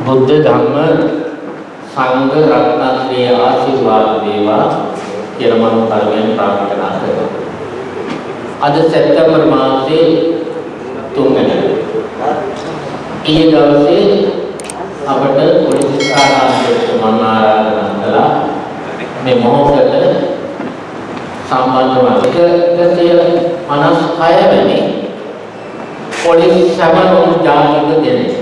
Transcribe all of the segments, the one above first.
බුද්ධ ධම්ම සංඝ රත්නත්‍රයේ ආශිර්වාද වේවා කියලා මම කර්මයෙන් ප්‍රාර්ථනා කරනවා. අද සැප්තැම්බර් මාසයේ තුන්වෙනිදා. ඊයේ දවසේ අපට පොලිස් ස්ථානාධිපති මම ආරාධනා කළා මේ මොහොතට සම්බන්ධ වන 156 වෙනි පොලිස් සමරුම් ජාතික දිනය.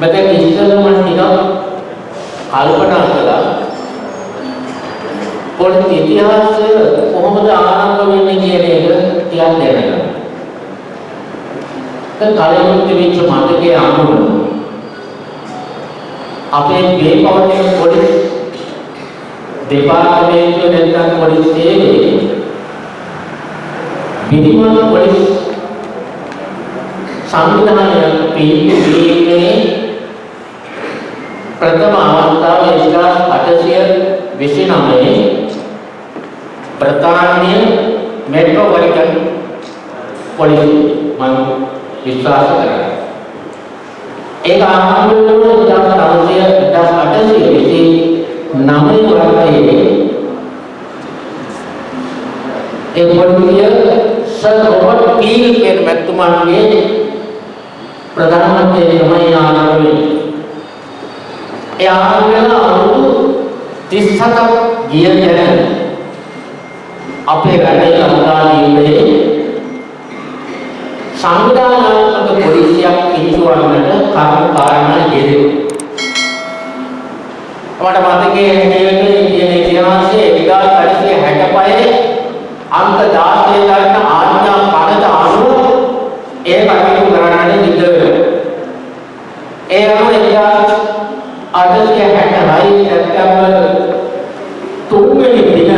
මෙතන ඉස්සෙල්ලම ටිකක් කල්පනා කළා පොලිස් ඉතිහාසය කොහොමද ආරම්භ වෙන්නේ කියන එක ටිකක් දැනගන්න. දැන් කලින් තිබිච්ච මතකයේ අනුව අපේ මේ පවතින පොලිස් දෙපාර්තමේන්තුව නැත්නම් පොලිස් සේවයේ විධිමත් පොලිස් සංවිධානය පිළිපදීමේ ප්‍රථම අවස්ථාව 1829 බ්‍රිතාන්‍ය මෙට්‍රොපොලිටන් පොලිස් මම විශ්වාස කරනවා. ඒක ආරම්භ වුණේ 1829 වර්ෂයේ ඒ පොලිසිය සර් රොබර්ට් පීල් කියන මැතිතුමාගේ ප්‍රධානත්වයේ තමයි ආරම්භ වෙන්නේ. ඒ ආරම්භ වෙලා අවුරුදු 37ක් ගිය දැන අපේ රටේ ලංකාදීපයේ සංවිධානාත්මක පොලිසියක් පිහිටුවන්නට කරුණු කාරණා යෙදුණා. මට මතකයේ හිටියේ කියන ඉතිහාසයේ 1865 අංක 16 දක්න ආඥා පනත අනුව ඒ කටයුතු කරන්නට සිද්ධ වෙනවා. ඒ අනුව 1866 සැප්තැම්බර් 3 වෙනි දින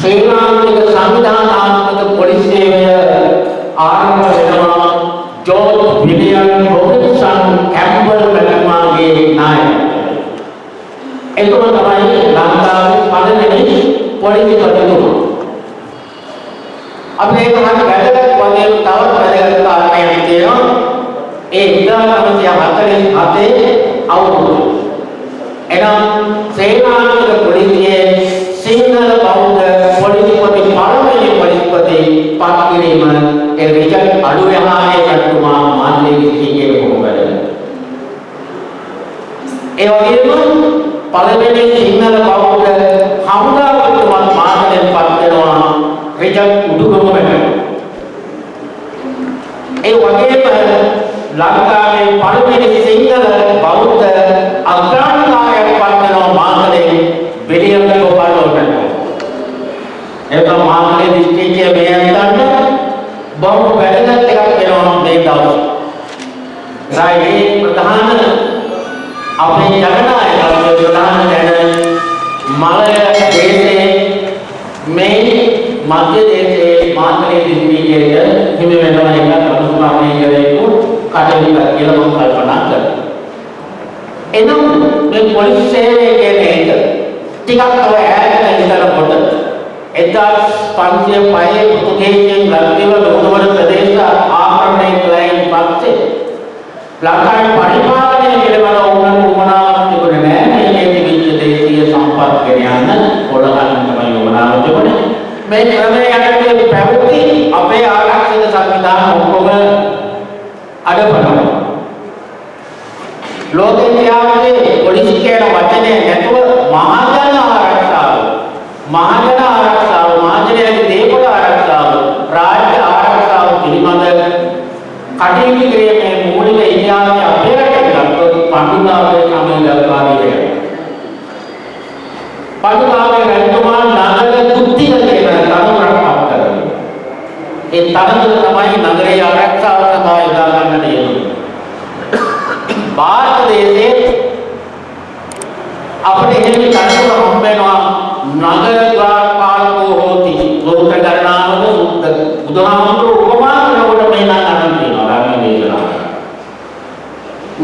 ශ්‍රී ලාංකික සංවිධානාත්මක පොලිස් සේවය ආරම්භ වෙනවා ජෝර්ජ් විලියම් රොබින්සන් කැම්බල් මැතිතුමාගේ නායකත්වයෙන්. එතුමා තමයි ලංකාවේ පළවෙනි පොලිසිපතිතුමා. අපි ඒක හරි වැදගත් වගේ තවත් වැදගත් කාරණයක් තියෙනවා. ඒ 1947 අවුරුදු. එනම් ශ්‍රී ලාංකික පොලිසියේ සිංහල බෞද්ධ පොලිසිපති පළවෙනි පොලිසිපති පත් කිරීම ඒ රිචඩ් අඩුයහාගේ කටුමා මාන්නේ විසිගේ කොහොමද ඒ වගේම පළවෙනි සිංහල බෞද්ධ හමුදාපතිතුමත් මාතලෙන් පත් වෙනවා රිචඩ් උඩුගමකට ඒ වගේම ලංකාවේ පළවෙනි සිංහල බෞද්ධ අග්‍රාණිකාරයෙක් පත් වෙනවා මාතලේ විලියම් ගෝපාලෝට ඒක මාතලේ දිස්ත්‍රික්කයේ මේ අන්තන්න බොහොම වැදගත් එකක් වෙනවා මේ දවස්. රායි ප්‍රධාන අපේ ජනනායකත්වයේ ප්‍රධාන දැන මලය දේශයේ මේ මධ්‍ය දේශයේ මාතලේ දිස්ත්‍රික්කයේ හිමි වෙනවා එක අනුස්මාරණය කරේකු කටයුතු කියලා මම කල්පනා කරනවා. එනම් මේ පොලිස් සේවය කියන එක ටිකක් තව ඈතට ඉඳලා 1505 පෘතුගීසියෙන් ලක්දිව ලෝකවල ප්‍රදේශ ආක්‍රමණය කළයින් පස්සේ ලංකාවේ පරිපාලනය පිළිබඳ උනන් උමනාවක් තිබුණේ නැහැ. මේ තිබිච්ච දේශීය සම්පත් ගෙන යන්න පොළගන්න තමයි උමනාව තිබුණේ. මේ ක්‍රමයේ යටතේ පැවති අපේ ආරක්ෂක සංවිධාන ඔක්කොම අඩපණනවා. ලෝක ඉතිහාසයේ පොලිස් කියන වචනේ නැතුව මහජන ආරක්ෂාව මහජන ආරක්ෂාව මහජනයාගේ දේපොළ ආරක්ෂාව රාජ්‍ය ආරක්ෂාව පිළිබඳ කටයුතු කිරීමේ මූලික ඉතිහාසය අපේ රටේ ගත්තොත් පඬුකාවේ සමය දක්වා ඉවරයි. පඬුකාවේ රජතුමා නගර කුත්තිල කියන තනතුරක් පත් කරනවා. ඒ තනතුර තමයි නගරයේ ආරක්ෂාව සඳහා යොදා ගන්නට යෙදුනේ. ಭಾರತ දේශයේ අපිට එහෙම තනතුර හම්බ වෙනවා නගර ද්වාරපාලකෝ හෝති සූත්‍ර ගණනාවද සූත්‍ර බුදුහාමුදුරු උපමා කරනකොට මේ නම් අරන් තියෙනවා ධර්ම දේශනාව.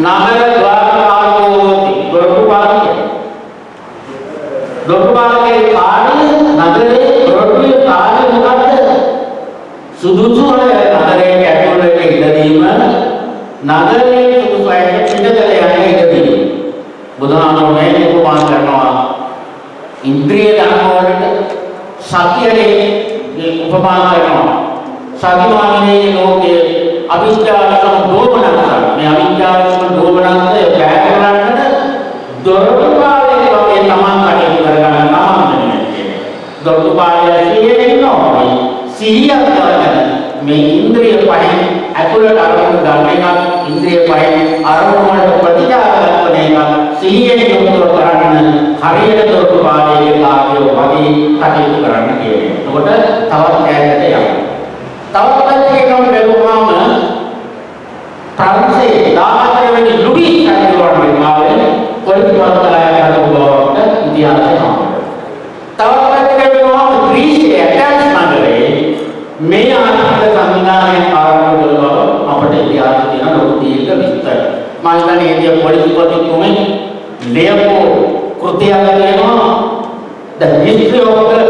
නගර ද්වාරපාලකෝ හෝති දොරටු පාලකය. දොරටු පාලකේ කාර්ය නගරේ දොරටුවේ කාර්ය මොකද්ද? සුදුසු අය නගරයේ ඇතුළට ඉඳීම නගරයේ සුදුසු අයට පිටතට යන්න ඉඩදී. බුදුහාමුදුරුවෝ මේ උපමාන කරනවා ඉන්ද්‍රිය ධර්ම වලට සතියේ උපමාන කරනවා. සතිමානයේ ලෝකයේ අවිද්‍යාවසම දෝමනස මේ අවිද්‍යාවසම දෝමනස බෑ කරන්නට දොරටුපාලේ වගේ තමන් කටයුතු කරගන්න නම් දොරටුපාලේ සිහියෙන් ඉන්නවා. සිහියක් කරගෙන මේ ඉන්ද්‍රිය පහෙන් ඇතුළට අරමුණු ගන්න එක ඉන්ද්‍රිය පහෙන් අරමුණු වලට ප්‍රතිචාර දක්වන එක සිහියෙන් යොමුව කරන්න හරියට දොරටු පාලයේ කාර්යය වගේ කටයුතු කරන්න කියන්නේ. එතකොට තවත් ඈතට යනවා. තවත් පැත්තකින් බැලුවාම ප්‍රංශේ 14 වෙනි ලුඩිස් කටයුතුවල මාවේ පොලිස්පත්ලායකට බවට ඉතිහාසය නම. තවත් පැත්තකින් බැලුවාම ග්‍රීසියේ ඇටන්ස් නගරයේ මේ ආර්ථික සංවිධානය ආරම්භ කළ බව අපට ඉතිහාසයේ තියෙන ලොකු දීර්ඝ විස්තර. මම හිතන්නේ ඒ පොලිස්පතිතුමෙන් ලියපු කෘතියක් තියෙනවා The History of the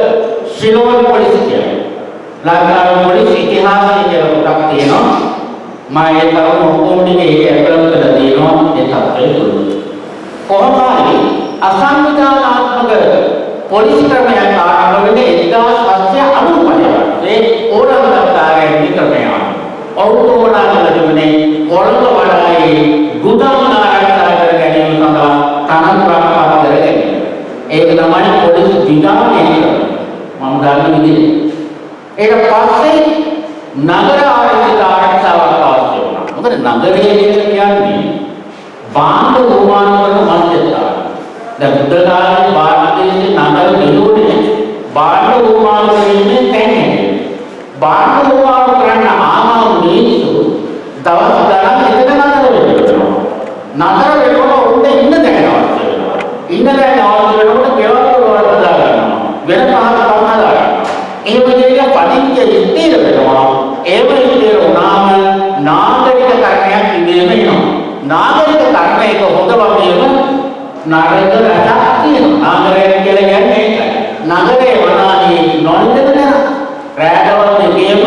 Ceylon Police කියලා. ලංකාවේ පොලිස් ඉතිහාසය කියලා පොතක් තියෙනවා. මම ඒ තරම ඔක්කොම ටික ඒක ඇතුළත් කරලා තියෙනවා ඒ තත්ත්වය තුළ. කොහොම හරි අසංවිධානාත්මක පොලිස් ක්‍රමයක් ආරම්භ වෙන්නේ 1795 ඒ ඕනමකාරයන් ක්‍රමය. ඔවුන් ඕනා කළ තිබුණේ කොළඹ වඩායේ ගුදම් ආරක්ෂා කර ගැනීම සඳහා තනත් ප්‍රාප්ත කර ගැනීම. ඒක තමයි පොලිස් විධානය කියන්නේ. මම දන්න විදිහට. ඊට පස්සේ නගර ආරක්ෂිත ආරක්ෂාවක් අවශ්‍ය වුණා. මොකද නගරය කියන්නේ බාණ්ඩ නිර්මාණ කරන මධ්‍යස්ථාන. දැන් බුද්ධ කාලේ භාරතයේ නගර ගෙලුවනේ බාහිර උපමාන වෙන්නේ නැහැ. බාහිර උපමාන කරන්න ආවා මිනිස්සු දවස් ගණන් එකට නතර වෙනවා. නතර වෙනකොට උන්ට ඉන්න දැනනවා. ඉන්න දැනනවා වෙනකොට ගෙවල් වල හදා ගන්නවා. වෙන පහක් පහ හදා ගන්නවා. එහෙම දෙයක් පටිච්ච ඉතිර වෙනවා. එහෙම ඉතිර වුණාම නාගරික කර්මයක් ඉඳීම වෙනවා. නාගරික කර්මයක හොඳ වගේම නරක රටක් තියෙනවා. නාගරය කියලා කියන්නේ ඒකයි. නගරේ වනාදී නොනිදන. රැඳවල් දෙකේම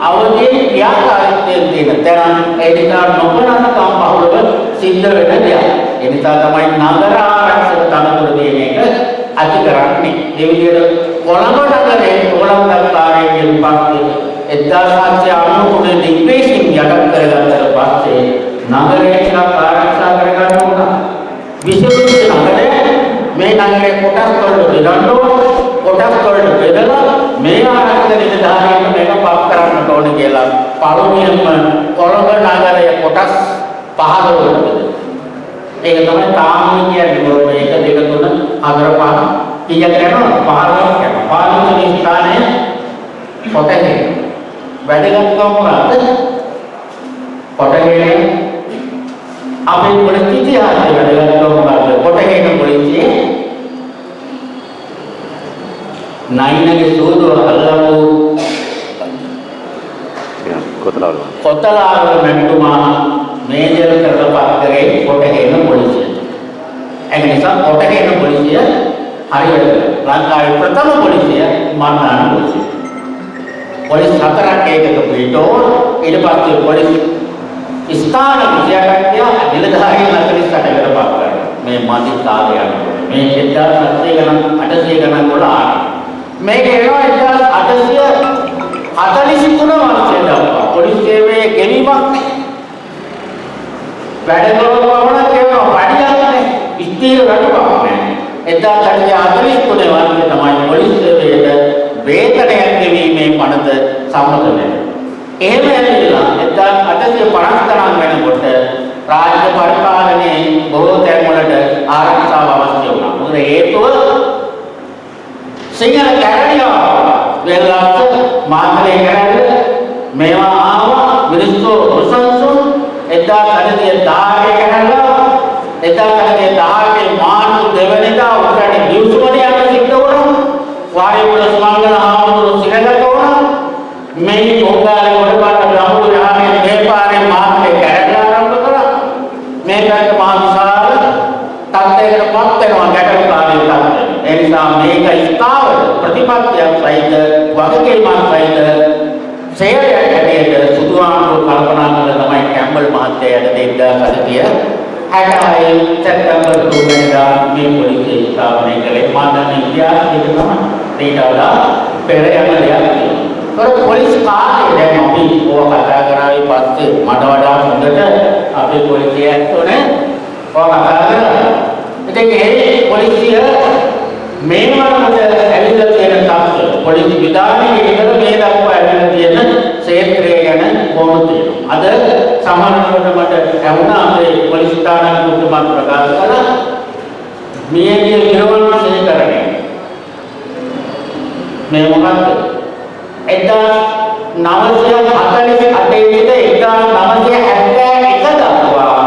අවදී ක්‍රියාකාරීත්වයෙන් තියෙන තැන ඒ නිසා නොකරනකම් බහුලව සිද්ධ වෙන දෙයක්. ඒ නිසා තමයි නගර ආරක්ෂක තනතුර දෙන එක ඇති කරන්නේ. ඒ විදිහට කොළඹ නගරේ කොළඹ නගරයෙන් පස්සේ 1793 ඉංග්‍රීසින් යටත් කරගත්තට පස්සේ නගරය ටිකක් ආරක්ෂා කරගන්න ඕන. විශේෂ නගරය මේ නගරේ කොටස් වලට බෙදන්න ඕන. කොටස් වලට බෙදලා මේ ආරක්ෂක නිලධාරීන් මේක පත් කරන්න ඕන කියලා පළමුවෙන්ම කොළඹ නගරය කොටස් 15 වලට බෙදුවා. ඒක තමයි තාම කියන්නේ මේක දෙක තුන හතර පහ. කීයක් යනවා 15ක් යනවා. 15 වෙනි ස්ථානය කොටේ වැඩගත්කම මොකද්ද? කොටේ අපේ පොලිස් ඉතිහාසයේ වැඩගත්කම මොකද්ද? කොටේ පොලිසිය නයිනගේ සූදුව අල්ලපු කොතලාවල කොතලාවල මෙතුමා මේජර් කරලා පත් කරේ කොටේ පොලිසිය ඒක නිසා කොටේ පොලිසිය හරියට ලංකාවේ ප්‍රථම පොලිසිය මන්නාන පොලිසිය. පොලිස් හතරක් ඒකක පිටෝ ඊට පස්සේ පොලිස් ස්ථාන විද්‍යාඥය නිලධාරීන් 48කට පත් කරනවා. මේ කාලය යනකොට මේ 1700 ගණන් 800 ගණන් වල ආරම්භ. මේක එනවා 1843 වර්ෂයේ දක්වා පොලිස් සේවයේ ගෙවීමක් නැහැ. වැඩ කරනවම කියනවා පඩියක් නැහැ. ස්ථීර රටක් නැහැ. 1943 වර්ෂයේ තමයි පොලිස් සේවයට වේතනයක් ගෙවීමේ පනත සම්මත වෙන්නේ. එහෙම ඇවිල්ලා 1850 තරම් වෙනකොට රාජ්‍ය පරිපාලනයේ බොහෝ තැන්වලට ආරක්ෂාව සිංහල කැරණියා වෙලාවට මාතලේ කැරණිය මේවා ආවා මිනිස්සු ප්‍රසංසුන් 1918 කැරණියා 1918 මාර්තු දෙවනිදා උඩරට දිවුසුමනේ යන සිද්ධ වුණා. වාරිපුර සමංගල ආමතුරු සිරගත වුණා. මේ පොංගාලේ වඩපාට බ්‍රහ්මපුර ආමේ මේ පාරේ මාර්තේ කැරලා ආරම්භ කරා. මේ පැත්ත මහා විශාල තත්ත්වයකට පත් වෙනවා ගැටලුකාරී තත්ත්වය. ඒ නිසා මේක ස්ථාවර ප්‍රතිපත්තියක් සහිත වගකීමක් සහිත සේවයක් හැටියට සුදුආණ්ඩුව කල්පනා කළ තමයි කැම්බර් ඇම්බල් මහත්තයා යටතේ 1966 සැප්තැම්බර් 2 වෙනිදා මේ පොලිසිය ස්ථාපනය කළේ මම දන්න ඉතිහාසයක තමයි ඊට වඩා පෙර යන දෙයක් තියෙනවා. ඒත් පොලිස් කාර්යය දැන් අපි ඕක කතා කරාවේ පස්සේ මට වඩා හොඳට අපේ පොලිසිය ඇත්තෝනේ ඕක කතා කරා. ඉතින් ඒ පොලිසිය මේ වරකට ඇවිල්ලා තියෙන තත්ත්වය පොලිස් විධානයේ ඉඳලා මේ දක්වා ඇවිල්ලා තියෙන ක්ෂේත්‍රය ගැන කොහොමද තියෙනවා. අද සමහරවිට මට ඇහුණා අපේ පොලිස් ස්ථානාධිපති මම ප්‍රකාශ කළා මියගිය නිර්වණ ශේකරණය. මේ මොකක්ද? 1948 සිට 1971 දක්වා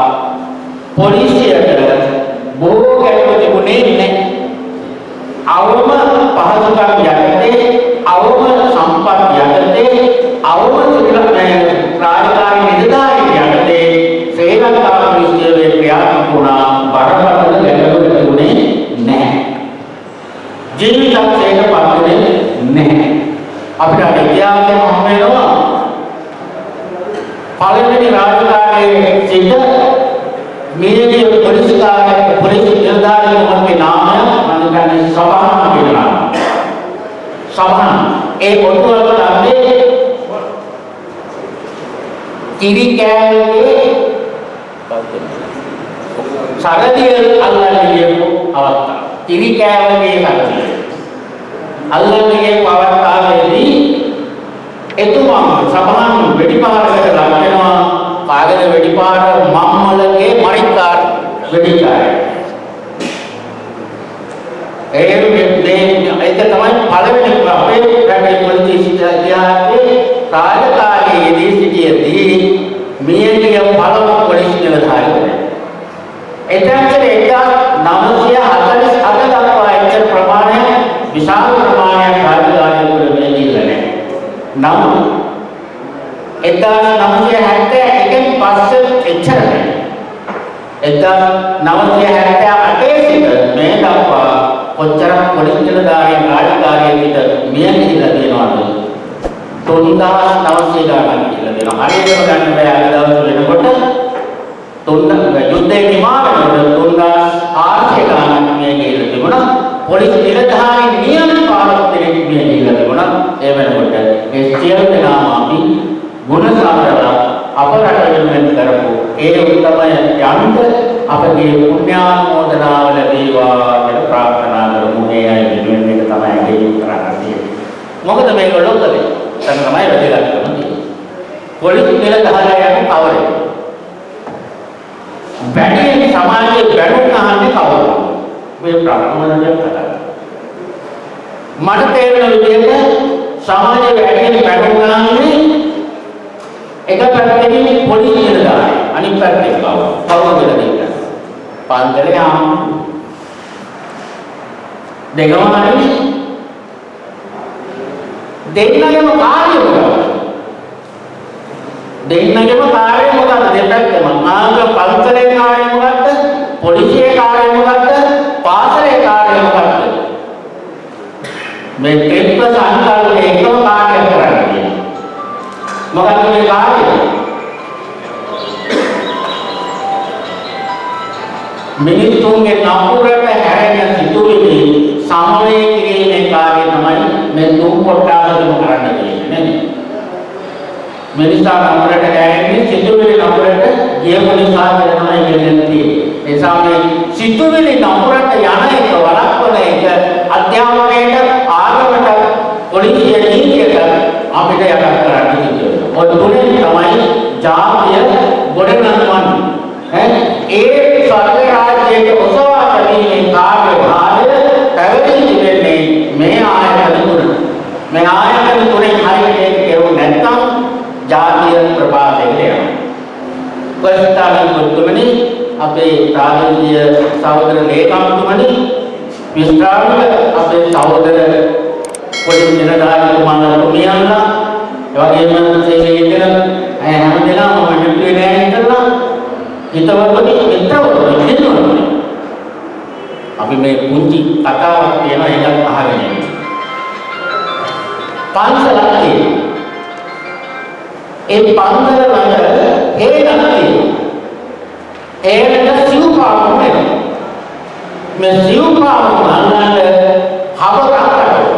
පොලිසියට බොහෝ ගැටලු තිබුණේ නැහැ. අවම පහසුකම් යටතේ අවම සම්පත් යටතේ අවම සිවිල් රාජකාරී නිලධාරීන් යටතේ ශ්‍රී ලංකා පොලිසියේ ක්‍රියාත්මක වුණා බරපතල ගැටලු තිබුණේ නැහැ. ජීවිතයකට පත්වෙන්නේ නැහැ. අපිට අර ඉතිහාසයෙන් හම් වෙනවා පළවෙනි රාජකාරියේ සිට මියගිය පොලිස්කාරයෙක් පොලිස් නිලධාරියෙකුගේ නාමය මම කියන්නේ සබහන් කියලා. සබහන් ඒ ඔටුවල තමයි කිරි කෑල්ලේ සරදිය අල්ලන්නේ කියපු අවස්ථාව. කිරි කෑල්ලේ සරදිය. අල්ලන්නේ අවස්ථාවේදී එතුමා සබහන් වෙඩිපාරකට ලක් වෙනවා කාගේද වෙඩිපාර මම්මලගේ මරික්කාර වෙඩිකාරය. ඒ මේ ඒක තමයි පළවෙනි අපේ රටේ පොලිසිය ඉතිහාසයේ රාජකාරියේදී සිටියදී මියගිය පළමු පොලිස් නිලධාරියෙක්. එතනට 1948 දක්වා එච්චර ප්‍රමාණයක් විශාල ප්‍රමාණයක් රාජකාරියවල මේ ගිල්ල නැහැ. නමුත් 1971 පස්සේ එච්චර නැහැ. 1978 සිට මේ දක්වා කොච්චර පොලිස් නිලධාරීන් රාජකාරියකට මිය ගිහිල්ලා තියෙනවද? 3900 ගණන් කියලා දෙනවා. හරියටම ගන්න බෑ අද දවස් වෙනකොට තුන් යුද්ධේ නිමා වෙනකොට 3400 ගණන් මිය ගිහිල්ලා තිබුණා. පොලිස් නිලධාරීන් ඒ උත්තමය යන්ත අපගේ පුණ්‍යානුමෝදනාව ලැබේවා කියලා ප්‍රාර්ථනා කරමු. ඒ අය වෙනුවෙන් මේක තමයි ගෙයින් කරන්න තියෙන්නේ. මොකද මේගොල්ලෝ කලේ. තන තමයි වැදගත්කම තියෙන්නේ. පොලිස් නිලධාරියන් කවරේ? වැඩි සමාජයේ බැනුම් අහන්නේ කවුද? මේ ප්‍රාර්ථනාවෙන් කතා මට තේරෙන විදිහට සමාජයේ වැඩි බැනුම් අහන්නේ එක පැත්තකින් පොලිස් නිලධාරී අනිත් පැත්තේ කවුද? කවුද කියලා දෙන්න. පන්දලේ ආම් දෙකම හරිනේ. දෙන්නගේම කාර්යය මොකක්ද? දෙන්නගේම කාර්යය මොකක්ද? දෙපැත්තම. ආග පන්සලේ කාර්යය මොකක්ද? පොලිසියේ කාර්යය මොකක්ද? පාසලේ කාර්යය මොකක්ද? මේ මිනිත්තුන්ගේ නපුරට හැරෙන සිතුවිලි සමනය කිරීමේ කාර්යය තමයි මේ තුන් කොටාසෙම කරන්න තියෙන්නේ නේද? මිනිසා නපුරට හැරෙන්නේ සිතුවිලි නපුරට ගියපු නිසා කියලා තමයි කියන්නේ තියෙන්නේ. ඒ නිසා මේ සිතුවිලි නපුරට යන එක වළක්වන එක අධ්‍යාපනයට ආගමට පොලිසිය නීතියට අපිට යට කරන්න සිද්ධ වෙනවා. ඔය තුනේ තමයි ජාතිය ගොඩනගන්නේ. ඈ ඒ සර්ව රාජ්‍යයේ ඔසවා ගැනීමේ කාර්යභාරය පැවැදී තිබෙන්නේ මේ ආයතන තුන. මේ ආයතන තුනෙන් හරියට කෙරුව නැත්නම් ජාතිය ප්‍රපාතයට යනවා. ප්‍රස්තාවන මුතුමනි අපේ ප්‍රාදේශීය සහෝදර ලේකම්තුමනි විස්තරාමික අපේ සහෝදර පොලිස් නිලධාරීතුමාලා තුමියන්ලා එවැගේම සේවයේ ඉන්න හැම දෙනාම මෙතුවේ නෑ හිටලා හිතවත්නි මිත්‍රවත්නි හිතවත්නි අපි මේ පුංචි කතාවක් තියෙනවා ඒකත් අහගෙන ඉන්න. පන්සලක් තියෙනවා. ඒ පන්සල ළඟ හේනක් තියෙනවා. හේනට සිව්පාවුම් වෙනවා. මේ සිව්පාවුම් ගන්නට හබක අටවල.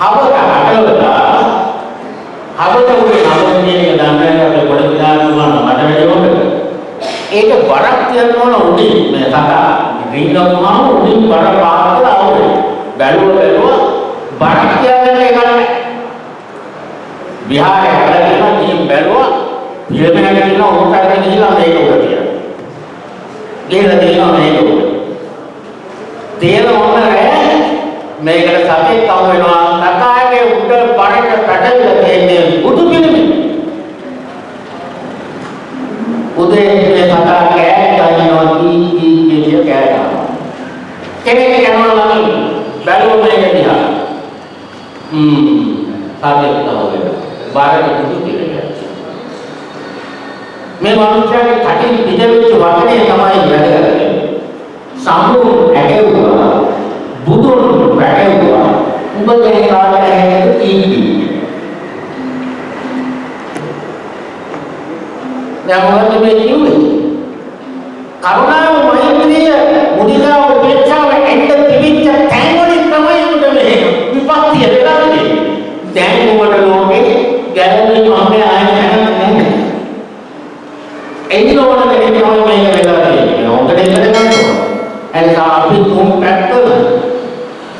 හබක අටවල හබක උනේ නවන්නේ එක දන්නේ අපේ පොඩි විලාසුමන මට වැඩිවෙන්න. ඒක වරක් තියන්න ඕන උඩින් මේ සතා රිංගවුවාම උඩින් වර පාත් කරලා ආවේ. බැලුව බැලුවා වරක් තියන්න එක නැහැ. විහාරේ හැදලා ගිහින් බැලුවා පිළිමයක් තියෙනවා උන්ට ගිහිල්ලා මේක උඩ තියනවා. ගිහිල්ලා තියෙනවා මේක උඩ. තේන මොන රෑ මේකට සතෙක් කම වෙනවා තකාගේ උඩ පරට පැටලලා තියෙන්නේ බුදු පිළිමේ. උදේ මේ සතා කෑ ගන්නවා කී කී කිය කෑ ගන්නවා. කෙනෙක් යනවා නම් බැලුව මේක දිහා. හ්ම් සතෙක් කම වෙනවා. බාරට බුදු පිළිමේ. මේ මනුස්සයාගේ කටින් පිටවෙච්ච වචනේ තමයි වැදගත්. සම්මුඛ ඇගෙව්වා බුදුන් වැටෙව්වා උඹ දැන් කාට ඇහෙන්නද කීකී දැන් මොකද මේ කිව්වේ කරුණාව මෛත්‍රිය මුදිතාව උපේක්ෂාව එන්න තිබිච්ච තැන් වලින් තමයි උඹ මේ විපත්තිය වෙලා තියෙන්නේ දැන් උඹට ලෝකේ ගැළවෙන්න මම ආයෙ නැහැ. එන්න ඕන දෙයක් තමයි මේක වෙලා තියෙන්නේ ඕකට ඉන්න ගන්න එනිසා අපි තුන් පැත්තම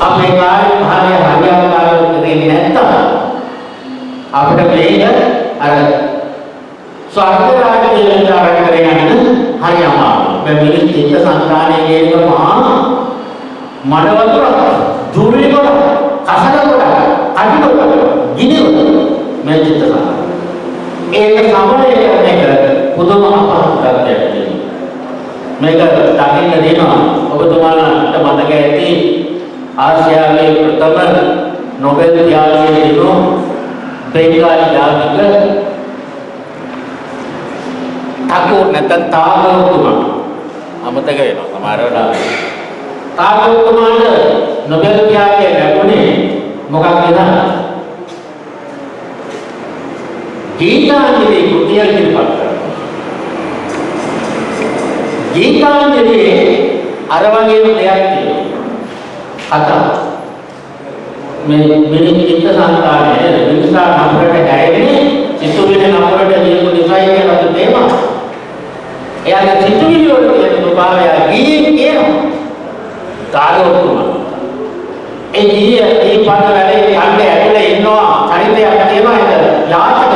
අපේ කාර්ය භාරය හරියාකාරව කරන්නේ නැත්තම් අපිට මේක අර ස්වර්ග රාජ්‍යයට අරගෙන යන්න හරි අමාරුයි. මේ මිනිස් චිත්ත සංකාණයේ කියන මහා මඩ වතුර දුර්ලි කොට කසල කොට අඩි කොට ගිනි මේ චිත්ත සමය. ඒක සමය මේක පුදුම අපහසුතාවයක් තියෙනවා. මේක දකින්න දෙනවා ඔබතුමාලට මතක ඇති ආසියාවේ ප්‍රථම නොබෙල් ත්‍යාගයේ දිනු බෙන්ගාලි දායක තාකෝ නැත්නම් තාගෝතුමා අමතක වෙනවා සමහර වෙලාවට තාගෝතුමාට නොබෙල් ත්‍යාගය ලැබුණේ මොකක්ද කියලා ගීතාංජලි කෘතිය ඉදිරිපත් කරනවා ගීතාංජලියේ අර වගේම දෙයක් තියෙනවා. කතා. මේ මිනිස් චිත්ත සංකාරය මිනිසා නම්බරට ගැයෙන්නේ සිතුවිලි නම්බරට ලියපු නිසායි කියලා තේමා. එයාගේ සිතුවිලි වල තියෙන ස්වභාවය ගියේ කියනවා. කාලෝතුමා. ඒ ගියේ ඒ පද වැඩේ යන්නේ ඇතුලේ ඉන්නවා චරිතයක් තියෙනවා ඒක යාචක චරිතයක්.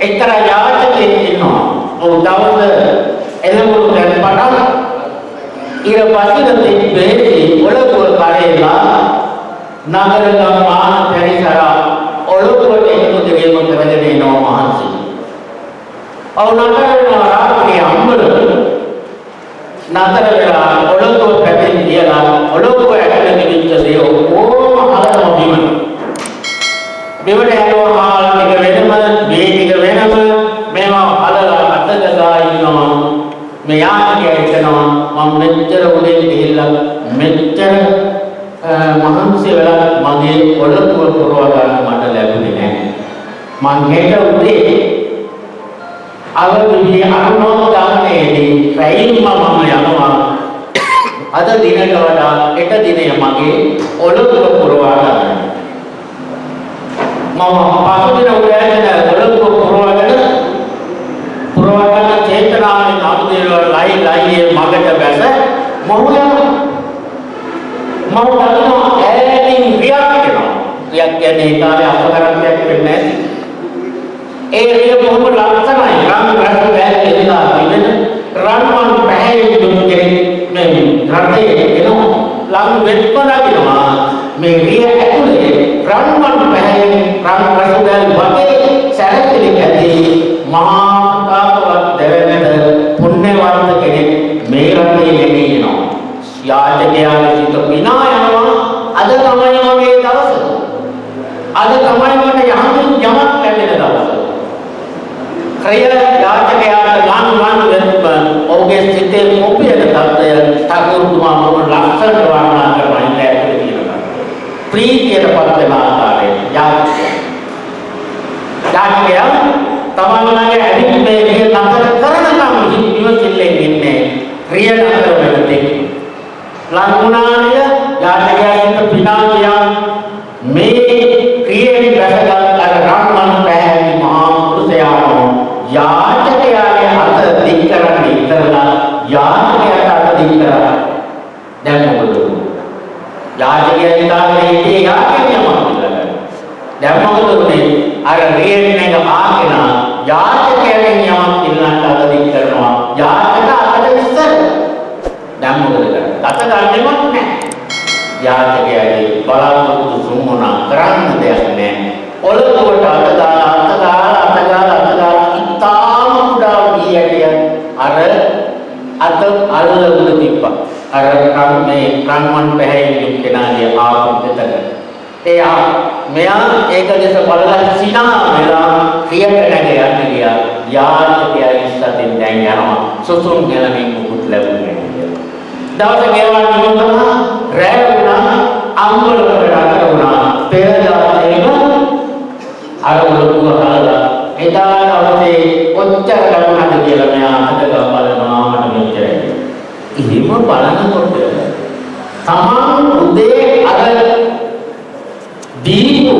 එක්තරා යාචකයෙක් ඉන්නවා. ඔව් දවස් එළවලු දැන් පටන් ඉර පසින දෙන්නේ ඔලකුව කරේලා නගර ගම්මාන පරිසර ඔලකුවට එකතු දෙවියන් කරගෙන එනවා මහන්සි. ඔව් නගර රාත්‍රියේ අම්බල නතර වෙලා ඔලකුව පැතින් කියලා ඔලකුව ඇතුලේ තිබිච්ච දේ ඔක්කොම හලනවා බිම. බිමට යනවා මම මෙච්චර උදේ ගිහිල්ලා මෙච්චර මහන්සි වෙලා මගේ ඔලකුව පුරව ගන්න මට ලැබුණේ නැහැ. මං හෙට උදේ අවදිවි අනුමෝදනයේදී රැයින්ම මම යනවා අද දිනට වඩා හෙට දිනය මගේ ඔලකුව පුරවා ගන්න. මම පසුදින උදෑසන ඔලකුව පුරවගෙන පුරවා ගන්න චේතනාවෙන් අනුදේව ලයි ලයියේ මගට බැස මොහු යනවා. මම දන්නවා ඈතින් රියක් වෙනවා. රියක් කියන්නේ ඒ කාලේ අපකරණයක් වෙන්නේ නැති. ඒ රිය බොහොම ලස්සනයි. රන් රස බෑල් එදලා තිබෙන රන්වන් පැහැයෙන් දුන්නු කෙනෙක් මේ රටේ එනවා. ලං වෙත්පදකිනවා. මේ රිය ඇතුලේ රන්වන් පැහැයෙන් රන් රස බෑල් වගේ සැරසිලි ඇති මහා ප්‍රතාපවත් දෙවැනට පුණ්‍යවන්ත කෙනෙක් මේ රටේ ලැබෙනවා. යාචකයාගේ සිත විනා යනවා. අද තමයි මගේ දවස. අද තමයි මට යහමින් යමක් ලැබෙන දවස. ක්‍රය යාචකයාට ගාන ගාන වෙන්න ඔහුගේ සිතේ මොපියන තත්ත්වය 탁ුරුතුමා මොන ලක්ෂණ වර්ණනා කරනවා ඉන්න ඇතුලේ තියෙනවා. ප්‍රීතියට පත් වෙන ආකාරය යාචකයා යාචකයා තමන්ගේ ඇවිත් මේ රිය නතර කරනකම් ඉවසිල්ලෙන් ඉන්නේ රිය නතර වෙන තෙක් ලංගුණානිය යාතකයන්ට පිනා කියා මේ ක්‍රියෙන් බැසගත් අර රම්මන් පැහැදිලි මහා පුරුෂයාණෝ යාචකයාගේ අත දික් කරන්න ඉතරලා යාචකයාට අත දික් කරා දැන් මොකද යාචකයා ඉඳාගෙන හිටියේ යාචකයම කියලා දැන් මොකද උනේ අර රියෙන් එක ආගෙන යාචකයෙන් යමක් ඉල්ලන්න අත දික් කරනවා යාචක අතට ඉස්සර දැන් මොකද කරන්නේ අත ගන්නෙවත් නැහැ යාචකයාගේ බලාපොරොත්තු සුමුණා කරන්න දෙයක් නැහැ. ඔලුවට අත දාලා අත දාලා අත දාලා අත දාලා ඉතාම කුඩා වීයටිය අර අත අල්ලගෙන තිබ්බා. අර කම් මේ කම්මන් පැහැයෙන් කෙනාගේ ආපුත්තට. එයා මෙයා ඒක දෙස බලලා සිනා වෙලා ක්‍රියට නැග යන්න ගියා. යාචකයා ඉස්සතින් දැන් යනවා. සුසුම් ගෙලමින් මුකුත් ලැබුණේ නැහැ. දවස ගෙවන්න ගියොත් රැය වුණා අම්බල කරලා වුණා පෙරදාතේම අර උලුව හලලා එදා දවසේ කොච්චර ලැබුණාද කියලා මෙයා අහකට බලනවා මට මෙච්චරයි. එහෙම බලනකොට තමන් උදේ අර දීපු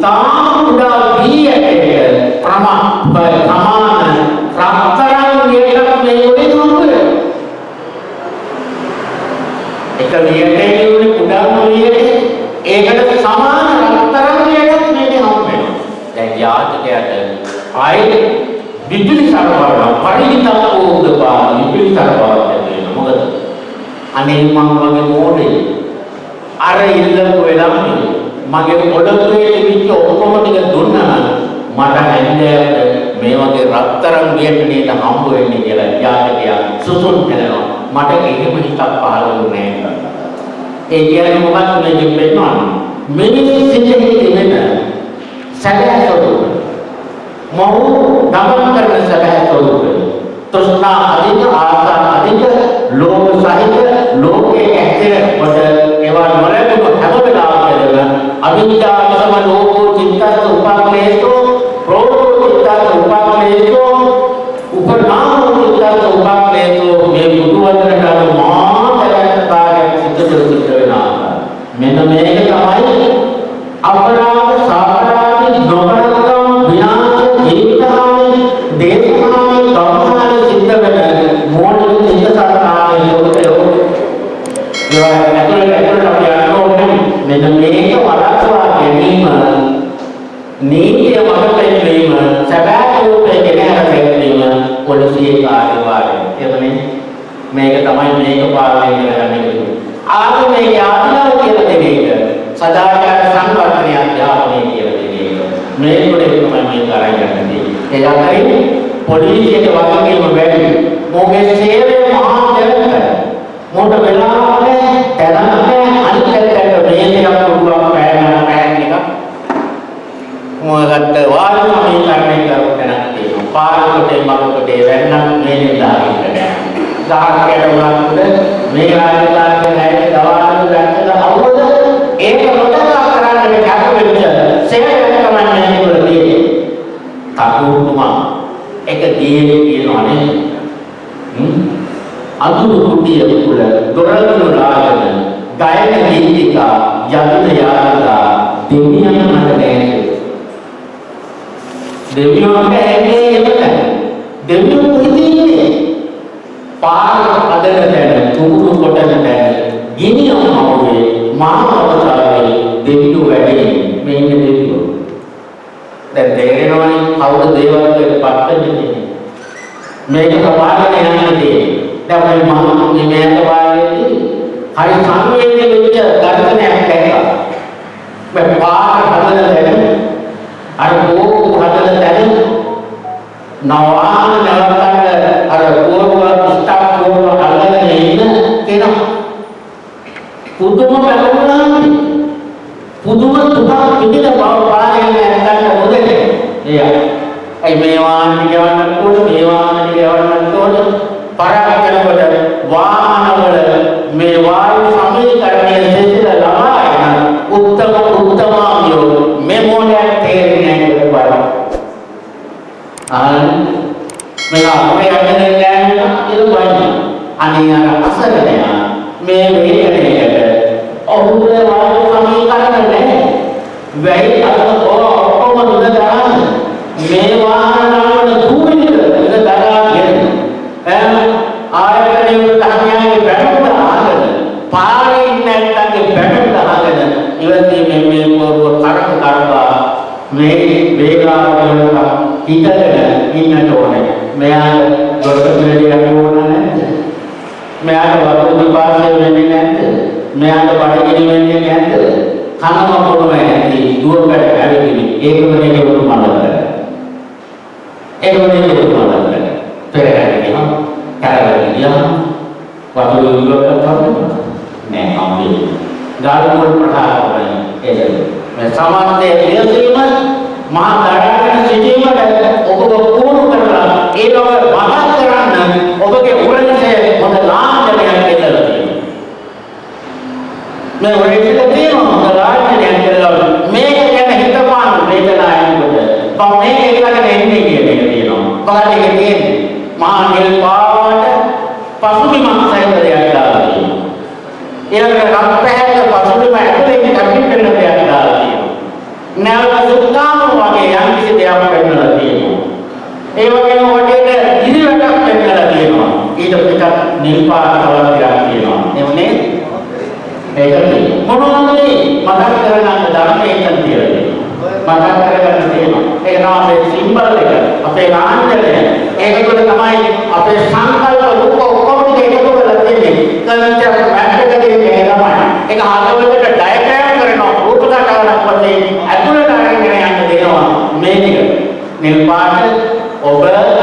ඉතාම උඩා වීයකට ප්‍රමා ප්‍රමාණ රත්තරන් වියටක් මේ උදේ හම්බුනේ. එක වියටේ උනේ කුඩාම වියටේ ඒකට සමාන රත්තරන් වියටක් මේක හම්බ වෙනවා. දැන් යාචකයාට ආයේ විදුලි සරබරණ පරිවිතක් උදපා විදුලි සරබරණ දෙන්න මොකද අනේ මම වගේ මොඩේ අර ඉල්ලපු වෙලාවේ මගේ ඔඩොක්කේ තිබිච්ච ඔක්කොම ටික දුන්නා නම් මට හැන්දෑවට මේ වගේ රත්තරන් වියට නේද හම්බ වෙන්නේ කියලා යාචකයා සුසුම් කරනවා. මට එහෙම හිතක් පහළ වුණේ නැහැ. ඒ කියන්නේ මොකක්ද මේකෙන් පෙන්නන්නේ? මිනිස් සිතේ තිබෙන සැබෑ ස්වરૂපය. මොහු දමන කරන සැබෑ ස්වરૂපය. තෘෂ්ණා අධික ආසාන අධික ලෝභ සහිත ලෝකයේ සමාජයෙන් යන්නේ දැන් මේ මම මේ මේක වාලේදී හරි සංවේදී වෙච්ච දර්ශනයක් දැක්කා මේ පාර හදන තැන අර කෝපු හදන තැන නවාන නවත්තන්න අර කෝපුව ස්ටාප් කෝපුව අල්ලගෙන ඉන්න කෙනා පුදුම බැලුණා පුදුම තුනක් විදිහට බව පාරේ නැත්තට මොදේ එයා අයි මේ වාහන ගවන්නත් ඕන මේ වාහන ගවන්නත් ඕන පරාකරනකොට වාහනවල මේ වායු සමීකරණය දෙසිර ලබාගෙන උත්තම උත්තමාවියෝ මේ මොලයක් තේරෙන්නේ නැහැ කියලා බලන්න වටේ යන්නේ නැහැ කියලා බලන්න. අනේ අර අසරණයා මේ වේදනයකට ඔහුගේ වායු සමීකරණ නැහැ. වෙයි අර ඔක්කොම දුක දාන්න. මේ වාහන නමන දුවිලිද දුක දාගෙන එම් ආයතනයේ උදාහරණයක් බැලුවම ආගෙන පාරේ ඉන්න නැත්තන්ගේ බැලුවම ආගෙන ඉවදී මේ මේ පොරව කරක කරවා මේ වේලාවල හිතගෙන ඉන්නට ඕනේ. මෙයාට දොරට පිළිලි යන්න ඕන නැද්ද? මෙයාට වතුර විපාකය වෙන්නේ නැද්ද? මෙයාට බඩගිනි වෙන්නේ නැද්ද? කනම පොළොව ඇති දුවකට ඇවිදිනි. ඒකම නෙමෙයි උතුම් මලක. ඒකම නෙමෙයි උතුම් මලක. පෙරහැරේ ගියම කරවල ගියම වතුර විපාක කරනවා. නෑ අම්මේ. ගාල්මුල් ප්‍රහාරය ඒක. මේ සමාන්තයේ ලියසීම මහා දඩාගෙන සිටීමට ඔබ පුහුණු කරලා ඒ බව මහත් කරන්න ඔබගේ උරණසේ හොඳ ලාංඡනයක් දෙලා තියෙනවා. මේ උරණසේ තියෙනවා හොඳ ලාංඡනයක් දෙලා මේක ගැන හිතපාන වේදනාවකට මම මේක එකකට එන්නේ කියන එක තියෙනවා. මොකද ඒක තියෙන්නේ මහා නිල් පාවට පසුබිමක් සහිත දෙයක් දාලා තියෙනවා. ඊළඟට රත් පැහැය පසුබිම ඇතුලේ කැපි වෙන දෙයක් දාලා තියෙනවා. නැවත සුත්තාම වගේ යම් කිසි දෙයක් වෙන්නලා තියෙනවා. ඒ වගේම වටේට ඉදිරියටක් වෙන්නලා තියෙනවා. ඊට පිටත් නිල් පාට කලර් ටිකක් තියෙනවා. එමුනේ ඒක මොනවද මතක් කරගන්න ධර්මයෙන් තියෙන්නේ. මතක් කරගන්න තියෙනවා. ඒක තමයි අපේ සිම්බල් එක. අපේ ලාංඡනය. ඒක තුළ තමයි අපේ සංකල්ප රූප ඔක්කොම ටික එකතු වෙලා තියෙන්නේ. කල්චර් මැප් එකේ මේ තමයි. ඒක හදවතට ඩයග්‍රෑම් කරනවා. රූප දක්වනක් වශයෙන් ඇතුළට අරගෙන යන්න දෙනවා. මේ ටික. නිල් පාට ඔබ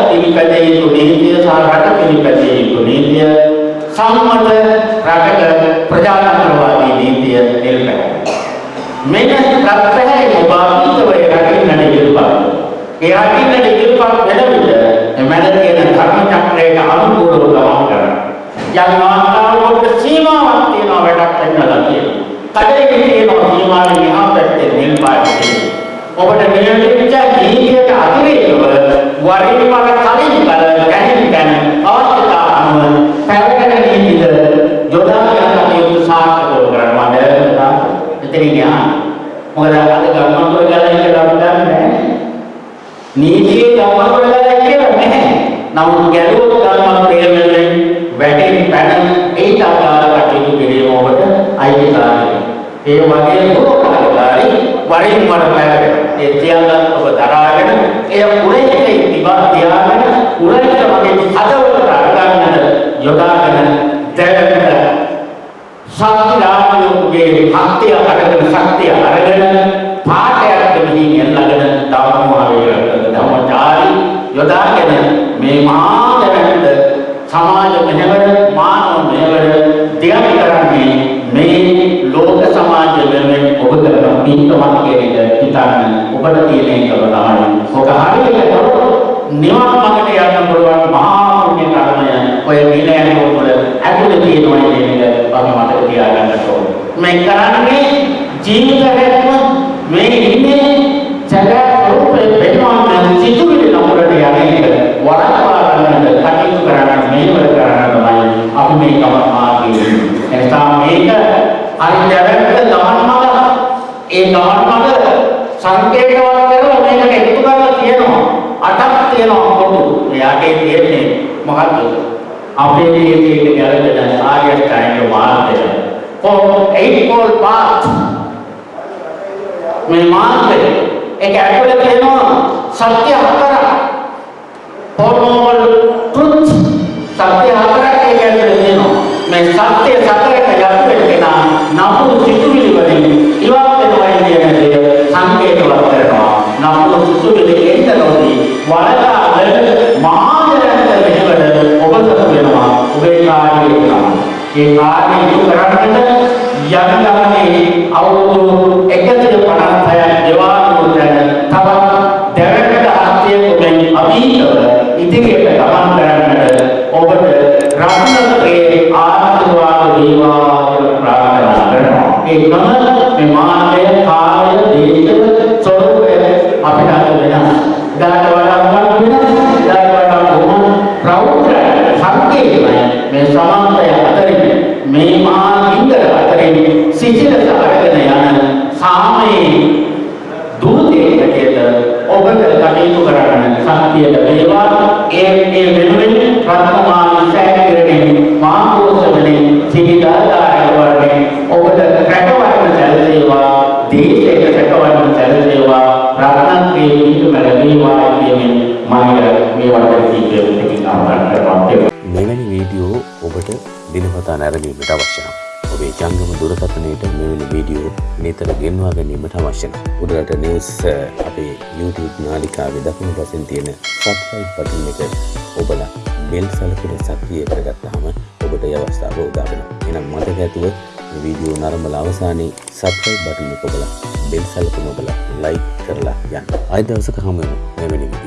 පිළිපැදිය යුතු නීතිය සහ රට පිළිපැදිය යුතු නීතිය සම්මත රටක ප්‍රජාතන්ත්‍රවාදී නීතිය නිල් පැහැය. මෙන්න රත්පැහැය ඔබ අතීතව රකින්නට ඉදිරිපත්. ඒ රකින්නට ඉදිරිපත් වෙන විට එමෙන්න තියෙන ධර්ම චක්‍රයට අනුකූලව ගමන් කරන්න. යම් ආකාරයකට සීමාවක් තියෙනවා වැඩක් වෙන්නලා තියෙනවා. කඩේ තියෙනවා සීමාවෙන් එහා පැත්තේ නිල් පාට තියෙනවා. ඔබට නියමිත නීතියට අතිරේකව වරින් වර කලින් කල ගැනීම ගැන අවශ්‍යතා අනුව පැවැගෙන නීතිද යොදා ගන්න කටයුතු සාර්ථකව කරන්න මම එතනින් යනවා. මොකද අද ගම්මන්තර ගලයි කියලා අපි දන්නේ නැහැ. නීතියේ ගම්මන්තර ගලයි කියලා නැහැ. නමුත් ගැලුවොත් ගම්මන්තර වෙන්නේ වැටෙන් පැන ඒට ආකාර කටයුතු කිරීම ඔබට අයිතිකාරයි. ඒ වගේ මොකක්ද වරින් වර පැවැගෙන ඒ තියංගත් ඔබ දරාගෙන එය උරේකේ දිවා තියාගෙන උරේක වගේ හදවතට අරගන්නට යොදාගෙන දැවෙන්න ශක්ති රාජ්‍යයේ ශක්තිය අරගෙන ශක්තිය අරගෙන පාඨයක් දෙමින් එල්ලගෙන ධර්මමාවේ ධර්මචාරි යොදාගෙන මේ මහා දැවැන්ත සමාජ මෙහෙවර මානව මෙහෙවර දියම් කරන්නේ මේ ලෝක සමාජ වෙනුවෙන් ඔබ කරන පින්කමක් කියන එක හිතන්න ඔබට තියෙන එක තමයි. ඔක හරියට කරොත් නිවන් මාර්ගයට යන්න පුළුවන් මහා පුණ්‍ය කර්මය ඔය නිලයන් වල ඇතුළේ තියෙනවා කියන එක අපි මතක තියාගන්න ඕනේ. මේ කරන්නේ ජීවිතයක්ම මේ ඉන්නේ ජගත් රූපේ වෙනවන්න සිතුවිලි නමුරට යන්නේ වරක්වා ගන්නට කටයුතු කරන්න මේවර කරන්න තමයි අපි මේ ගමන් මාර්ගයේ එනිසා මේක හරි දැවැන්ත ගමන් මඟ ඒ ගමන් මඟ සංකේතවත් කරලා මේකට එකතු කරලා තියෙනවා. අටක් තියෙනවා පොදු. එයාගේ තියෙන්නේ මොකද්ද? අපේ ජීවිතයේ ගැලපෙන ආර්ය අෂ්ටාංග මාර්ගය. For eightfold path. මේ මාර්ගය ඒක ඇතුළේ තියෙනවා සත්‍ය හතරක්. four noble truth සත්‍ය හතරක් ඒක ඇතුළේ තියෙනවා මේ සත්‍ය සතරක යටවෙන්න කෙනා නපුරු සිතුවිලි වලින් ඉවත් වෙනවා කියන දේ සංකේතවත් කරනවා. නපුරු සිතුවිලි එන්න නොදී වලදා වල මහාදරන්ත මෙහෙවර ඔබට වෙනවා. ඔබේ කාර්යය කරනවා. ඒ කාර්යය ඉටු කරන්නට යම් ගමනේ අවුරුදු 156ක් දේවානුව දැන තවත් දැවැන්ත හස්තියක ඔබෙන් අභීතව ඉදිරියට ගමන් කරන්නට ඔබට රත්නත්‍රයේ ආශිර්වාද වේවා කියලා ප්‍රාර්ථනා කරනවා. ඒ නම මේ සිතිලස අරගෙන යන සාමයේ දූතයෙක් හැටියට ඔබට කටයුතු කරන්න ශක්තියට වේවා ඒ ඒ වෙනුවෙන් රත්නමාන සෑගිරණේ මාකෝසවලේ සිටිදාකාරක වර්ණේ ඔබට රැකවන්න සැලසේවා දේශයට රැකවන්න සැලසේවා රත්නත්‍රයේ නිතුම ලැබේවා කියමින් මම මේ වටේ සිටින කෙනෙක් ආවරණ කරනවා මෙවැනි වීඩියෝ ඔබට දිනපතා නැරඹීමට අවශ්‍ය නම් ඔබේ ජංගම දුරකථනයට මෙවැනි වීඩියෝ නිතර ගෙන්වා ගැනීමට අවශ්‍ය නම් උඩරට නිවුස් අ, අපේ YouTube නාලිකාවේ දකුණු පසින් තියෙන සබ්ස්ක්‍රයිබ් බටන් එක ඔබලා බෙල් සලකුණ සක්‍රිය කරගත්තාම ඔබට ඒ අවස්ථාව උදා වෙනවා. එහෙනම් මතක ඇතුව මේ වීඩියෝ නරඹලා අවසානයේ සබ්ස්ක්‍රයිබ් බටන් එක ඔබලා බෙල් සලකුණ ඔබලා ලයික් කරලා යන්න. ආයෙ දවසක හමු වෙමු මෙවැනි වීඩියෝකින්.